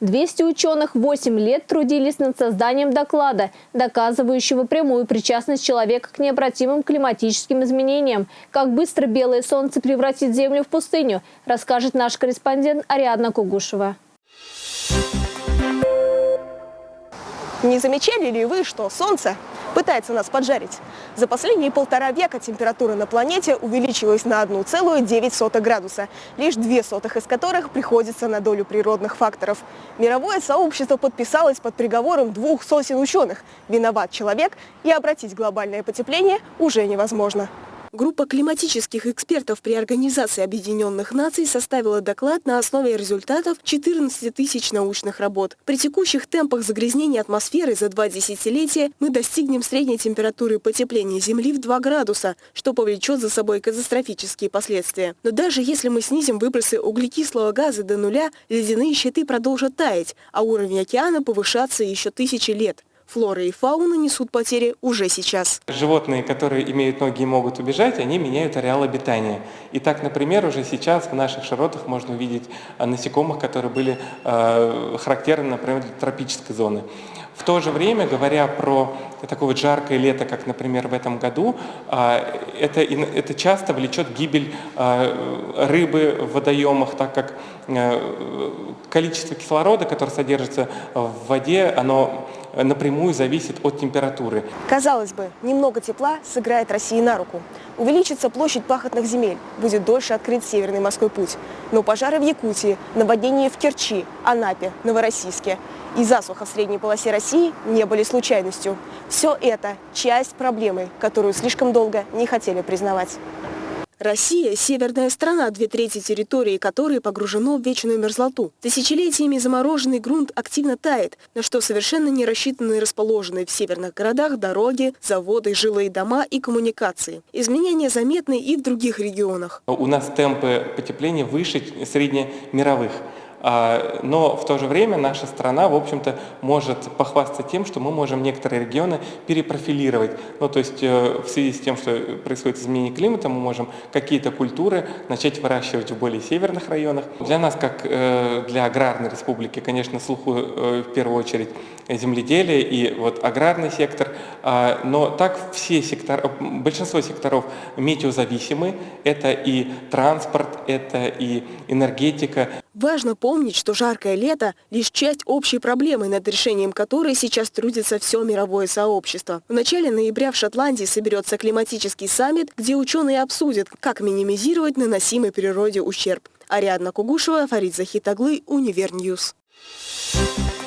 200 ученых 8 лет трудились над созданием доклада, доказывающего прямую причастность человека к необратимым климатическим изменениям. Как быстро белое солнце превратит Землю в пустыню, расскажет наш корреспондент Ариадна Кугушева. Не замечали ли вы, что Солнце пытается нас поджарить? За последние полтора века температура на планете увеличилась на 1,9 градуса, лишь две сотых из которых приходится на долю природных факторов. Мировое сообщество подписалось под приговором двух сотен ученых. Виноват человек, и обратить глобальное потепление уже невозможно. Группа климатических экспертов при Организации Объединенных Наций составила доклад на основе результатов 14 тысяч научных работ. При текущих темпах загрязнения атмосферы за два десятилетия мы достигнем средней температуры потепления Земли в 2 градуса, что повлечет за собой катастрофические последствия. Но даже если мы снизим выбросы углекислого газа до нуля, ледяные щиты продолжат таять, а уровень океана повышаться еще тысячи лет. Флора и фауна несут потери уже сейчас. Животные, которые имеют ноги и могут убежать, они меняют ареал обитания. И так, например, уже сейчас в наших широтах можно увидеть а, насекомых, которые были э, характерны, например, для тропической зоны. В то же время, говоря про такое вот жаркое лето, как, например, в этом году, это, это часто влечет гибель рыбы в водоемах, так как э, количество кислорода, которое содержится в воде, оно напрямую зависит от температуры. Казалось бы, немного тепла сыграет России на руку. Увеличится площадь пахотных земель, будет дольше открыт Северный морской путь. Но пожары в Якутии, наводнения в Керчи, Анапе, Новороссийске и засуха в средней полосе России не были случайностью. Все это часть проблемы, которую слишком долго не хотели признавать. Россия – северная страна, две трети территории которой погружено в вечную мерзлоту. Тысячелетиями замороженный грунт активно тает, на что совершенно не рассчитаны расположенные в северных городах дороги, заводы, жилые дома и коммуникации. Изменения заметны и в других регионах. У нас темпы потепления выше среднемировых. А, но в то же время наша страна, в общем-то, может похвастаться тем, что мы можем некоторые регионы перепрофилировать. Ну, то есть э, в связи с тем, что происходит изменение климата, мы можем какие-то культуры начать выращивать в более северных районах. Для нас, как э, для аграрной республики, конечно, слуху э, в первую очередь земледелие и вот аграрный сектор, а, но так все сектора, большинство секторов метеозависимы. Это и транспорт, это и энергетика. Важно помнить, что жаркое лето – лишь часть общей проблемы, над решением которой сейчас трудится все мировое сообщество. В начале ноября в Шотландии соберется климатический саммит, где ученые обсудят, как минимизировать наносимый природе ущерб. Ариадна Кугушева, Фарид Захитаглы, Univer News. Thank you.